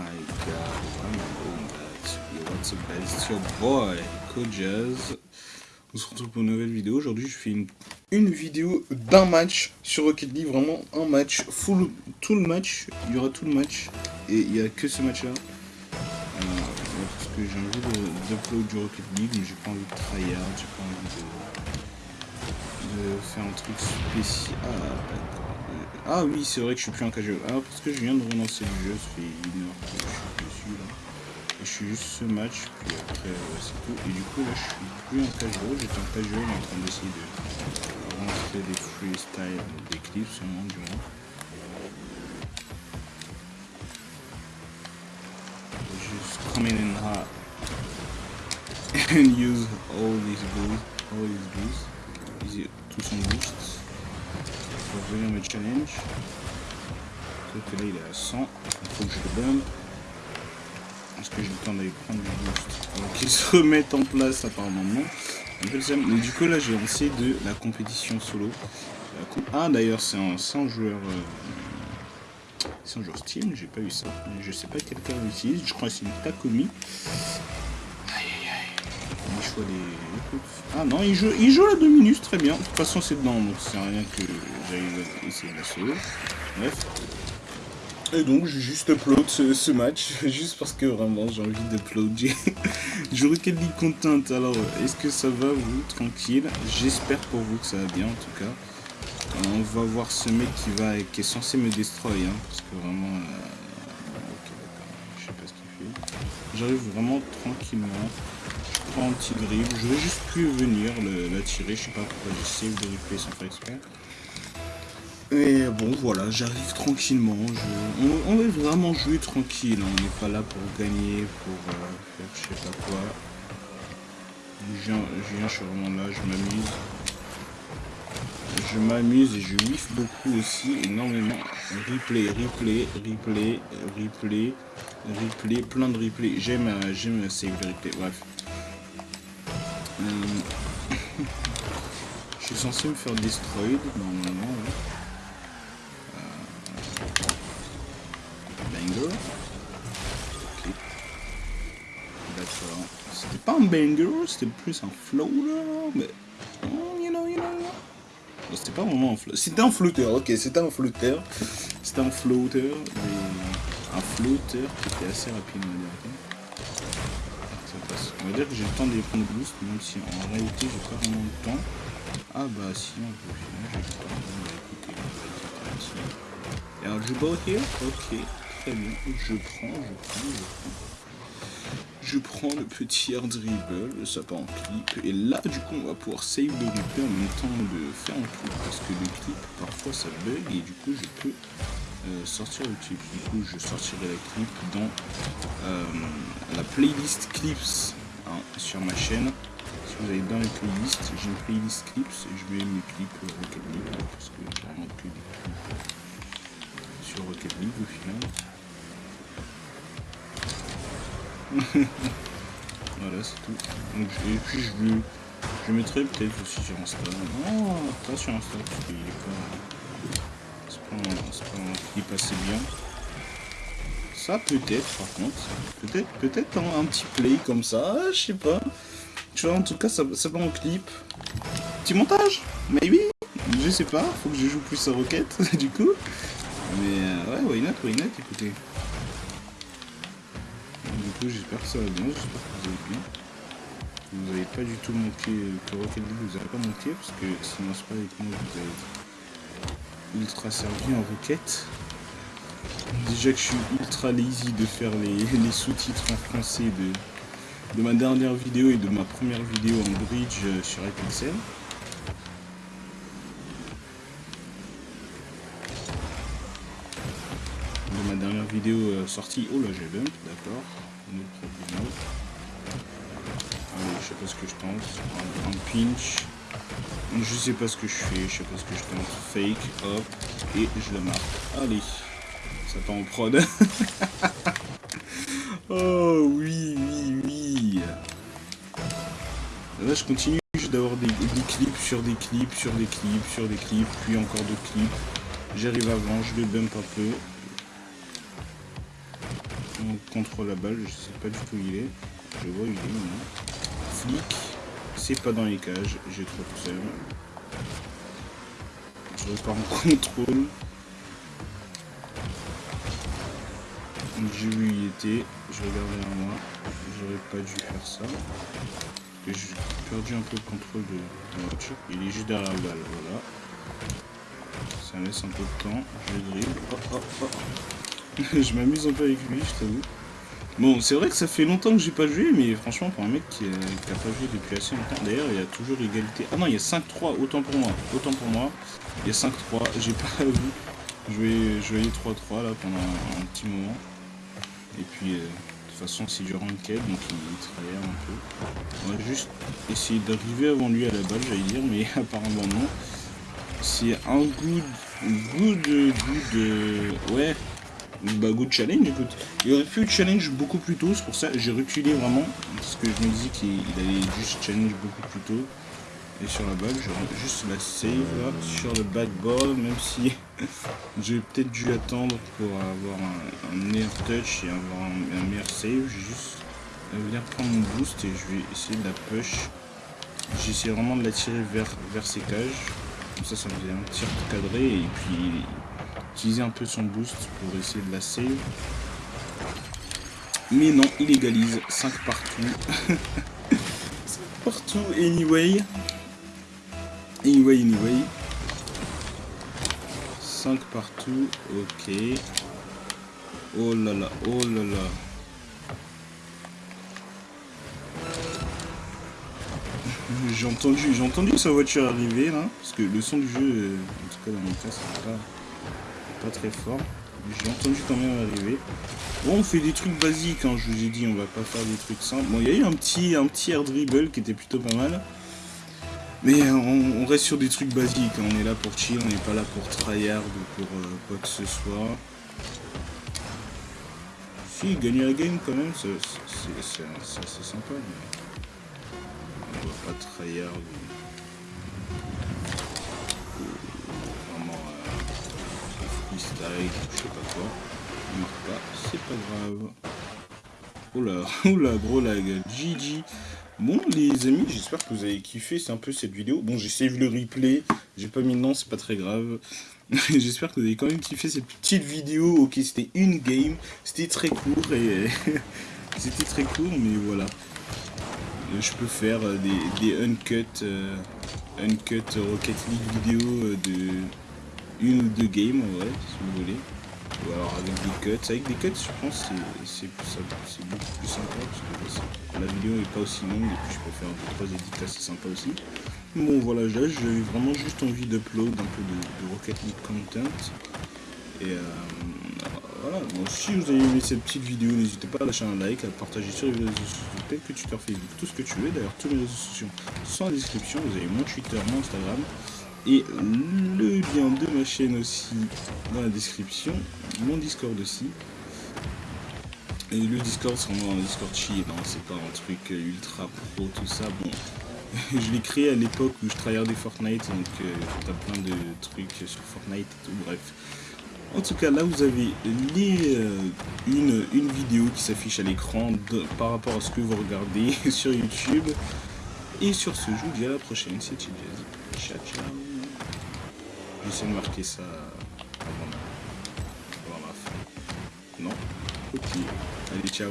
my god, why am I doing that? Yo, what's up guys, it's your boy, Kojaz. On se retrouve pour une nouvelle vidéo. Aujourd'hui, je fais une, une vidéo d'un match sur Rocket League, vraiment un match, full, tout le match, il y aura tout le match, et il n'y a que ce match-là. Euh, parce que j'ai envie d'upload du Rocket League, mais j'ai pas envie de tryhard, j'ai pas envie de, faire un truc spécial. Ah oui, c'est vrai que je suis plus en casual. Ah, parce que je viens de relancer le jeu, ça fait une heure que je suis dessus là. Et je suis juste ce match, puis après euh, c'est tout. Et du coup là je suis plus en casual, j'étais en casual en train d'essayer de rentrer des freestyle, des clips seulement du moins. Just coming in hot and use all these boosts, all these boosts, tous son boosts pour venir me challenge. Sauf que là il est à 100, il faut que je le bump. Est-ce que j'ai le temps d'aller prendre du boost Alors qu'il se remette en place apparemment non. Du coup là j'ai lancé de la compétition solo. Ah d'ailleurs c'est un, 100 joueur... Euh, c'est un joueur Steam, j'ai pas eu ça. Je sais pas quel cas l'utilise, je crois que c'est une Takomi. Ah non, il joue, il joue la Dominus, très bien. De toute façon c'est dedans, donc c'est rien que j'allais essayer de la sauver. Bref. Et donc, j'ai juste upload ce, match, juste parce que vraiment j'ai envie d'upload. Je Rocket League content, alors est-ce que ça va vous Tranquille? J'espère pour vous que ça va bien en tout cas. on va voir ce mec qui va qui est censé me destroy, hein, parce que vraiment... Euh, ok d'accord, je sais pas ce qu'il fait. J'arrive vraiment tranquillement. Je prends un petit dribble, je vais juste plus venir la tirer, je sais pas pourquoi j'ai save de replay sans faire exprès. Et bon, voilà, j'arrive tranquillement. On, va vraiment jouer tranquille. Hein. On n'est pas là pour gagner, pour euh, faire je sais pas quoi. Je viens, je, suis vraiment là, je m'amuse. Je m'amuse et je whiff beaucoup aussi, énormément. Replay, replay, replay, replay, replay, plein de replay. J'aime euh, j'aime save le replay, bref. Euh, je suis censé me faire destroy normalement. D'accord. C'était pas un banger, c'était plus un floater, mais... Oh, you know, you know, C'était pas vraiment un floater. C'était un floater, ok, c'était un floater. C'était un floater, mais... Un floater qui était assez rapide, on va dire. On va dire que j'ai le temps de prendre boost, même si en réalité j'ai pas vraiment le temps. Ah bah si, on peut j'ai pas. On va écouter, Et alors, je bot here Ok. Très bien, je prends, je prends, je prends. Je prends le petit air dribble, le sapin en clip, et là du coup on va pouvoir save le replay en même temps de faire un clip, parce que le clip parfois ça bug, et du coup je peux euh, sortir le clip. Du coup je sortirai la clip dans euh, la playlist clips hein, sur ma chaîne. Si vous allez dans les playlists, j'ai une playlist clips, et je mets mes clips Rocket League, parce que j'ai vraiment plus de clips sur Rocket au final. voilà, c'est tout. Donc, et puis je, le, je mettrai peut-être aussi sur Insta. Est pas... C'est pas, pas, un clip assez bien. Ça peut-être, par contre. Peut-être peut-être un, petit play comme ça, je sais pas. Tu vois, en tout cas, ça, va en clip. Petit montage Maybe Je sais pas, faut que je joue plus à Rocket, du coup. Mais euh, ouais, why not, why not, écoutez. Du coup, j'espère que ça va bien, j'espère que vous allez bien. Vous n'avez pas du tout manqué, que Rocket League vous n'avez pas manqué, parce que sinon c'est pas avec moi vous avez ultra servi en Rocket. Déjà que je suis ultra lazy de faire les, sous-titres en français de, de ma dernière vidéo et de ma première vidéo en bridge sur iPixel. ma dernière vidéo euh, sortie. Oh là, j'ai bump, d'accord. Allez, je sais pas ce que je tente. Un, pinch. Je sais pas ce que je fais, je sais pas ce que je tente. Fake, hop, et je le marque. Allez, ça part en prod. oh oui, oui, oui. Là, je continue d'avoir des, des clips sur des clips, sur des clips, sur des clips, puis encore d'autres clips. J'arrive avant, je le bump un peu. on contrôle la balle, je sais pas du tout où il est. Je vois il est maintenant. Flic, c'est pas dans les cages, j'ai trop de. Je repars en contrôle. J'ai vu il était, je regarde derrière moi, j'aurais pas dû faire ça. J'ai perdu un peu le contrôle de la voiture. Il est juste derrière la balle, voilà. Ça laisse un peu de temps, je le dribble. Je m'amuse un peu avec lui, je t'avoue. Bon, c'est vrai que ça fait longtemps que j'ai pas joué, mais franchement, pour un mec qui, n'a pas joué depuis assez longtemps, d'ailleurs, il y a toujours égalité. Ah non, il y a 5-3, autant pour moi, autant pour moi. Il y a 5-3, j'ai pas vu. Je voyais 3-3 là pendant un petit moment. Et puis, euh, de toute façon, c'est du ranked, donc il, travaille un peu. On va juste essayer d'arriver avant lui à la balle, j'allais dire, mais apparemment non. C'est un good, good, good, euh, ouais, bah good challenge, écoute. Il aurait pu challenge beaucoup plus tôt, c'est pour ça j'ai reculé vraiment, parce que je me dis qu'il allait juste challenge beaucoup plus tôt. Et sur la balle, j'aurais juste la save sur le backboard, même si j'ai peut-être dû attendre pour avoir un, meilleur touch et avoir un, meilleur save. J'ai juste venir prendre mon boost et je vais essayer de la push. J'essaie vraiment de la tirer vers, vers ses cages. Comme ça, ça me faisait un tir cadré et puis utiliser un peu son boost pour essayer de la save. Mais non, il égalise 5 partout. 5 partout anyway. Anyway, anyway. 5 partout, ok. Oh là là, oh là là. j'ai entendu, j'ai entendu sa voiture arriver là, parce que le son du jeu, euh, en tout cas dans mon cas, c'est pas, très fort. J'ai entendu quand même arriver. Bon, on fait des trucs basiques, hein, je vous ai dit, on va pas faire des trucs simples. Bon, il y a eu un petit, un petit air dribble qui était plutôt pas mal. Mais on, reste sur des trucs basiques, hein. on est là pour chill, on n'est pas là pour tryhard ou pour euh, quoi que ce soit. Si, gagner la game quand même, c'est sympa, mais on va pas tryhard ou, vraiment euh, freestyle, je sais pas quoi. On meurt pas, c'est pas grave. Oula, oula, gros lag, GG. Bon les amis, j'espère que vous avez kiffé, un peu cette vidéo. Bon j'ai save le replay, j'ai pas mis le nom, c'est pas très grave. j'espère que vous avez quand même kiffé cette petite vidéo. Ok, c'était une game, c'était très court et c'était très court, mais voilà. Euh, je peux faire euh, des, des uncut, euh, uncut Rocket League vidéo de une ou deux games, ouais, si vous voulez ou alors avec des cuts. Avec des cuts, je pense c'est beaucoup plus sympa parce que la vidéo est pas aussi longue et puis je peux faire un peu trois édits assez sympa aussi. Bon voilà, j'ai vraiment juste envie d'upload un peu de, Rocket League content. Et euh, voilà, bon, si vous avez aimé cette petite vidéo, n'hésitez pas à lâcher un like, à partager sur les réseaux sociaux, tel que Twitter, Facebook, tout ce que tu veux. D'ailleurs, tous les réseaux sociaux sont en description. Vous avez mon Twitter, mon Instagram et le lien de ma chaîne aussi dans la description, mon Discord aussi. Et le Discord, c'est vraiment un Discord chill, hein, c'est pas un truc ultra pro, tout ça. Bon, je l'ai créé à l'époque où je des Fortnite, donc euh, t'as plein de trucs sur Fortnite et tout, bref. En tout cas, là, vous avez les, euh, une, une vidéo qui s'affiche à l'écran par rapport à ce que vous regardez sur YouTube. Et sur ce, je vous dis à la prochaine, c'était Jazz. Ciao, ciao. J'essaie de marquer ça avant la, fin. Non? Ok. Allez, ciao.